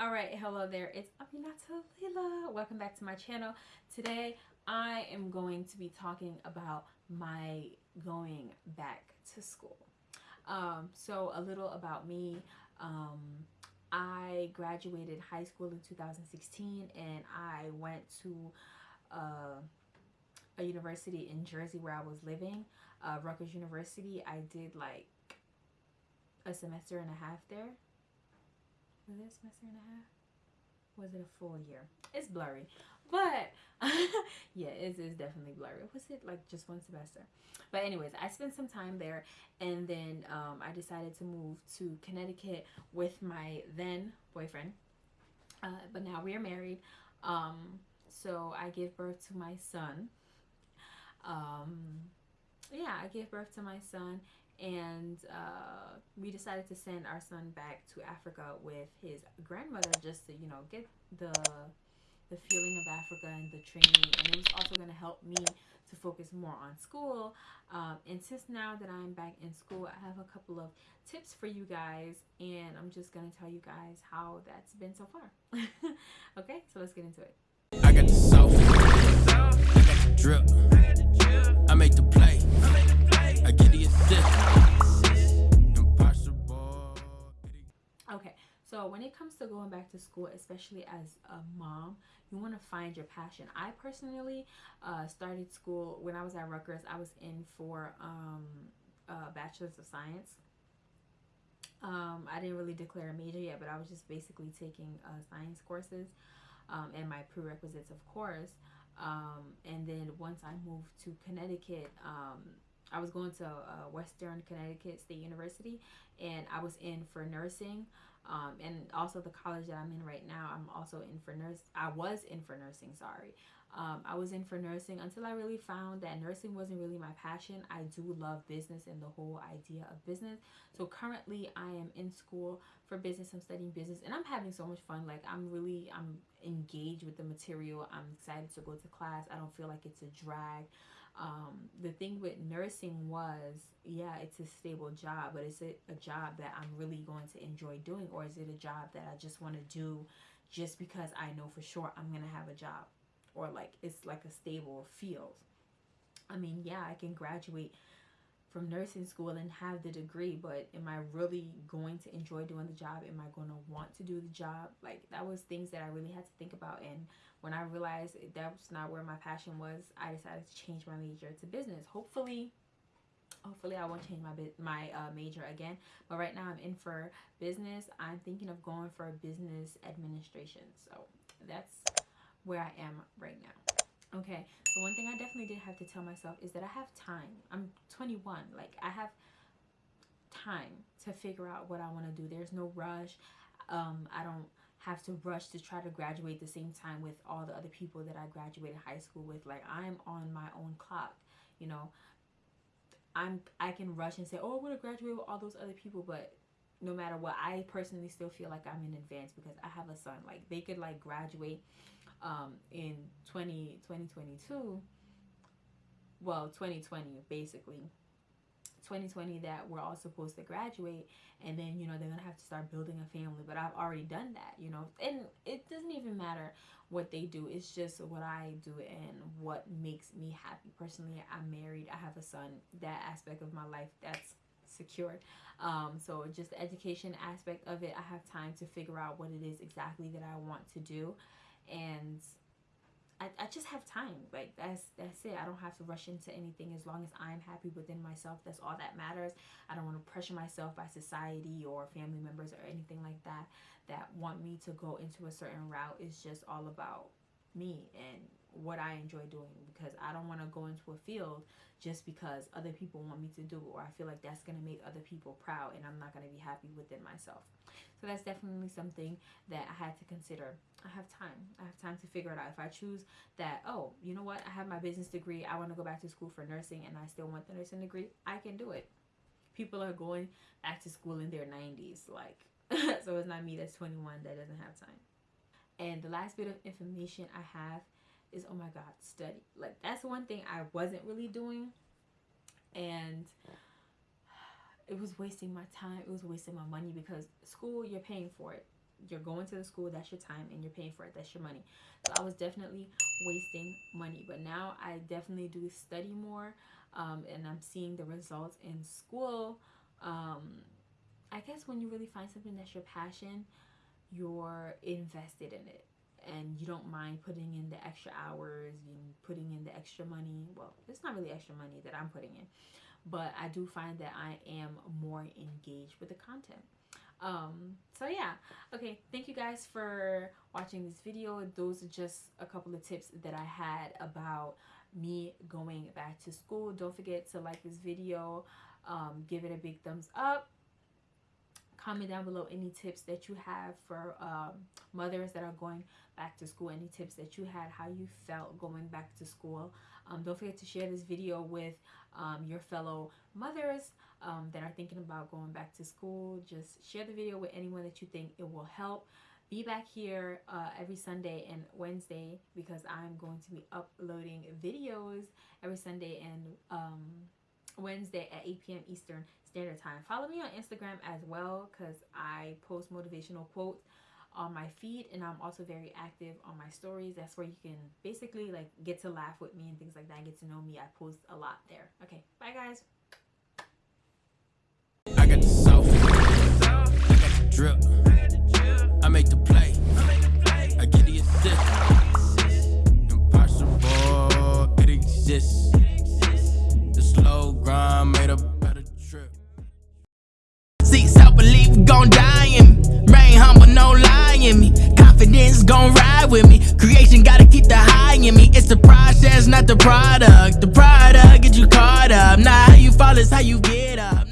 all right hello there. It's Aminata Leila welcome back to my channel. Today I am going to be talking about my going back to school. Um, so a little about me. Um, I graduated high school in 2016 and I went to uh, a university in Jersey where I was living uh, Rutgers University. I did like a semester and a half there was semester and a half? Was it a full year? It's blurry. But yeah, it is definitely blurry. Was it like just one semester? But anyways, I spent some time there and then um, I decided to move to Connecticut with my then boyfriend. Uh, but now we are married. Um, so I gave birth to my son. Um, yeah, I gave birth to my son and uh, we decided to send our son back to Africa with his grandmother just to you know get the the feeling of Africa and the training. And it was also going to help me to focus more on school. Um, and since now that I'm back in school I have a couple of tips for you guys and I'm just going to tell you guys how that's been so far. Okay so let's get into it. I got the drip. I make the play. I get the assist So when it comes to going back to school, especially as a mom, you want to find your passion. I personally uh, started school when I was at Rutgers. I was in for um, a Bachelor's of Science. Um, I didn't really declare a major yet, but I was just basically taking uh, science courses um, and my prerequisites, of course. Um, and then once I moved to Connecticut, um, I was going to uh, Western Connecticut State University and I was in for nursing um, and also the college that I'm in right now I'm also in for nurse I was in for nursing sorry. Um, I was in for nursing until I really found that nursing wasn't really my passion. I do love business and the whole idea of business. So currently I am in school for business. I'm studying business and I'm having so much fun. Like I'm really I'm engaged with the material. I'm excited to go to class. I don't feel like it's a drag um, the thing with nursing was yeah it's a stable job but is it a job that i'm really going to enjoy doing or is it a job that i just want to do just because i know for sure i'm gonna have a job? Or like it's like a stable field. I mean yeah i can graduate from nursing school and have the degree but am i really going to enjoy doing the job? Am i going to want to do the job? Like that was things that i really had to think about and when i realized that was not where my passion was i decided to change my major to business. Hopefully hopefully i won't change my my uh, major again but right now i'm in for business. I'm thinking of going for business administration so that's where i am right now okay so one thing i definitely did have to tell myself is that i have time. I'm 21 like i have time to figure out what i want to do. There's no rush. Um i don't have to rush to try to graduate the same time with all the other people that i graduated high school with. Like i'm on my own clock you know? I'm i can rush and say oh i want to graduate with all those other people but no matter what i personally still feel like i'm in advance because i have a son. Like they could like graduate um, in 20, 2022, well, 2020 basically, 2020 that we're all supposed to graduate and then you know they're gonna have to start building a family but i've already done that you know? And it doesn't even matter what they do it's just what i do and what makes me happy. Personally i'm married i have a son. That aspect of my life that's secured. Um, so just the education aspect of it i have time to figure out what it is exactly that i want to do. And I, I just have time. Like that's that's it. I don't have to rush into anything as long as i'm happy within myself. That's all that matters. I don't want to pressure myself by society or family members or anything like that that want me to go into a certain route. It's just all about me and what I enjoy doing because I don't want to go into a field just because other people want me to do it or I feel like that's going to make other people proud and I'm not going to be happy within myself. So that's definitely something that I had to consider. I have time. I have time to figure it out. If I choose that, oh, you know what? I have my business degree. I want to go back to school for nursing and I still want the nursing degree. I can do it. People are going back to school in their 90s. Like, so it's not me that's 21 that doesn't have time. And the last bit of information I have is oh my god study like that's one thing i wasn't really doing and it was wasting my time it was wasting my money because school you're paying for it you're going to the school, that's your time, and you're paying for it. That's your money. So I was definitely wasting money. But now I definitely do study more, um, and I'm seeing the results in school. Um, I guess when you really find something that's your passion, you're invested in it and you don't mind putting in the extra hours and putting in the extra money. Well, it's not really extra money that I'm putting in, but I do find that I am more engaged with the content. Um, so yeah, okay, thank you guys for watching this video. Those are just a couple of tips that I had about me going back to school. Don't forget to like this video, um, give it a big thumbs up comment down below any tips that you have for um, mothers that are going back to school. Any tips that you had how you felt going back to school. Um, don't forget to share this video with um, your fellow mothers um, that are thinking about going back to school. Just share the video with anyone that you think it will help. Be back here uh, every Sunday and Wednesday because I'm going to be uploading videos every Sunday and um, Wednesday at 8 p.m. Eastern Standard Time. Follow me on Instagram as well because I post motivational quotes on my feed and I'm also very active on my stories. That's where you can basically like get to laugh with me and things like that. Get to know me. I post a lot there. Okay, bye guys. I got the. I got the drip. I make the play. With me. Creation gotta keep the high in me. It's the process, not the product. The product get you caught up. Not how you fall, it's how you get up.